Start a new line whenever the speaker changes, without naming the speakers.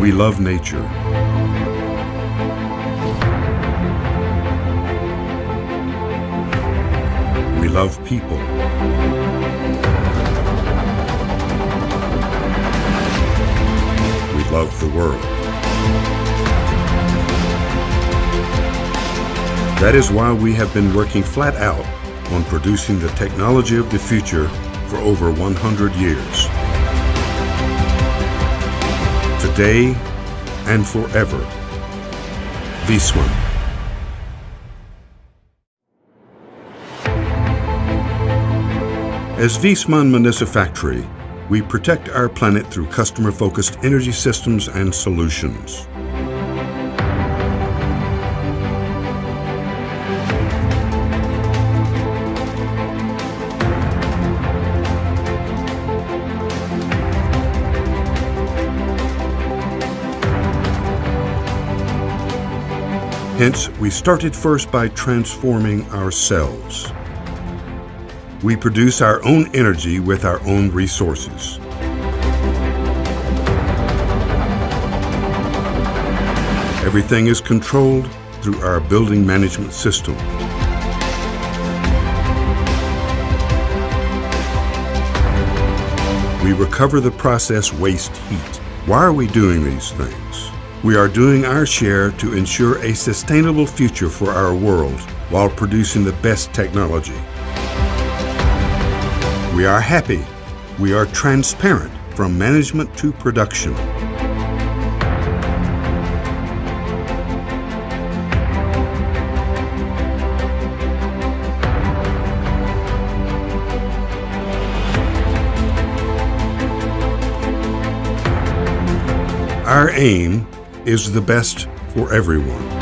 We love nature. We love people. We love the world. That is why we have been working flat out on producing the technology of the future for over 100 years. Today and forever. Viessmann. As Viessmann Manufactory, we protect our planet through customer-focused energy systems and solutions. Hence, we started first by transforming ourselves. We produce our own energy with our own resources. Everything is controlled through our building management system. We recover the process waste heat. Why are we doing these things? We are doing our share to ensure a sustainable future for our world while producing the best technology. We are happy. We are transparent from management to production. Our aim is the best for everyone.